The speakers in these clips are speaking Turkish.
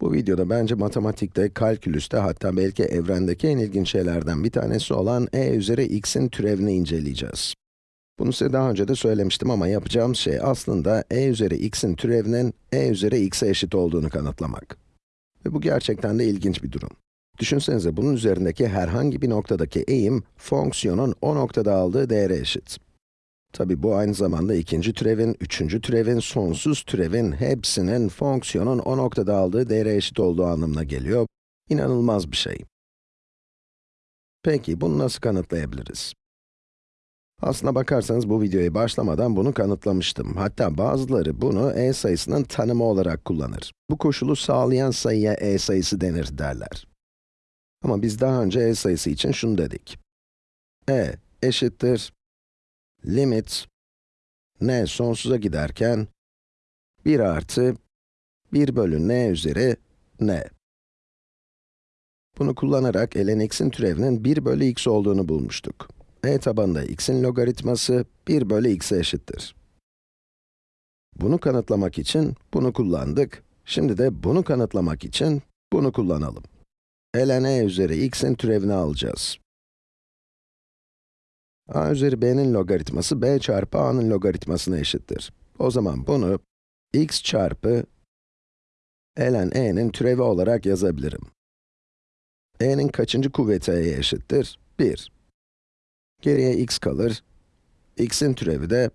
Bu videoda bence matematikte, kalkülüste hatta belki evrendeki en ilginç şeylerden bir tanesi olan e üzeri x'in türevini inceleyeceğiz. Bunu size daha önce de söylemiştim ama yapacağımız şey aslında e üzeri x'in türevinin e üzeri x'e eşit olduğunu kanıtlamak. Ve bu gerçekten de ilginç bir durum. Düşünsenize bunun üzerindeki herhangi bir noktadaki eğim, fonksiyonun o noktada aldığı değere eşit. Tabi bu aynı zamanda ikinci türevin, üçüncü türevin, sonsuz türevin hepsinin fonksiyonun o noktada aldığı değere eşit olduğu anlamına geliyor. İnanılmaz bir şey. Peki, bunu nasıl kanıtlayabiliriz? Aslına bakarsanız bu videoya başlamadan bunu kanıtlamıştım. Hatta bazıları bunu e sayısının tanımı olarak kullanır. Bu koşulu sağlayan sayıya e sayısı denir derler. Ama biz daha önce e sayısı için şunu dedik. e eşittir limit n sonsuza giderken 1 artı 1 bölü n üzeri n. Bunu kullanarak ln x'in türevinin 1 bölü x olduğunu bulmuştuk. e tabanında x'in logaritması 1 bölü x'e eşittir. Bunu kanıtlamak için bunu kullandık. Şimdi de bunu kanıtlamak için bunu kullanalım. ln e üzeri x'in türevini alacağız a üzeri b'nin logaritması b çarpı a'nın logaritmasına eşittir. O zaman bunu x çarpı ln e'nin türevi olarak yazabilirim. e'nin kaçıncı kuvveti e'ye eşittir? 1. Geriye x kalır. x'in türevi de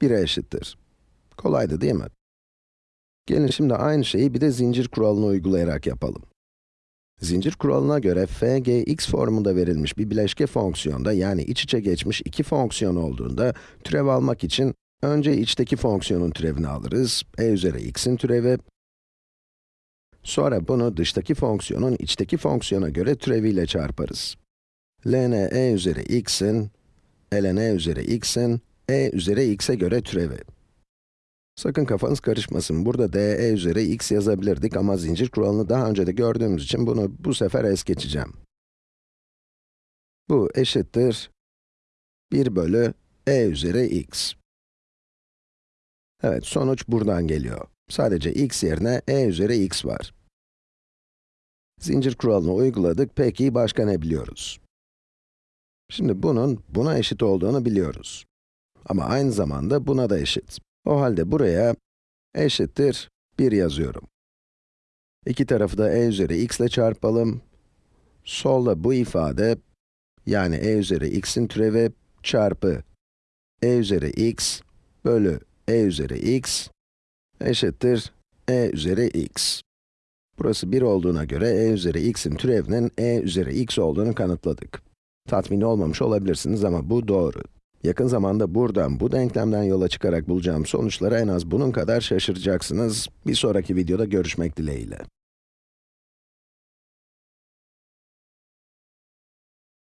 1'e eşittir. Kolaydı değil mi? Gelin şimdi aynı şeyi bir de zincir kuralını uygulayarak yapalım. Zincir kuralına göre f, g, x formunda verilmiş bir bileşke fonksiyonda, yani iç içe geçmiş iki fonksiyon olduğunda, türev almak için önce içteki fonksiyonun türevini alırız, e üzeri x'in türevi. Sonra bunu dıştaki fonksiyonun içteki fonksiyona göre türeviyle çarparız. ln e üzeri x'in, ln e üzeri x'in, e üzeri x'e göre türevi. Sakın kafanız karışmasın. Burada de üzeri x yazabilirdik ama zincir kuralını daha önce de gördüğümüz için bunu bu sefer es geçeceğim. Bu eşittir 1 bölü e üzeri x. Evet, sonuç buradan geliyor. Sadece x yerine e üzeri x var. Zincir kuralını uyguladık, peki başka ne biliyoruz? Şimdi bunun buna eşit olduğunu biliyoruz. Ama aynı zamanda buna da eşit. O halde buraya eşittir 1 yazıyorum. İki tarafı da e üzeri x ile çarpalım. Solda bu ifade, yani e üzeri x'in türevi çarpı e üzeri x bölü e üzeri x eşittir e üzeri x. Burası 1 olduğuna göre e üzeri x'in türevinin e üzeri x olduğunu kanıtladık. Tatmin olmamış olabilirsiniz ama bu doğru. Yakın zamanda buradan, bu denklemden yola çıkarak bulacağım sonuçlara en az bunun kadar şaşıracaksınız. Bir sonraki videoda görüşmek dileğiyle.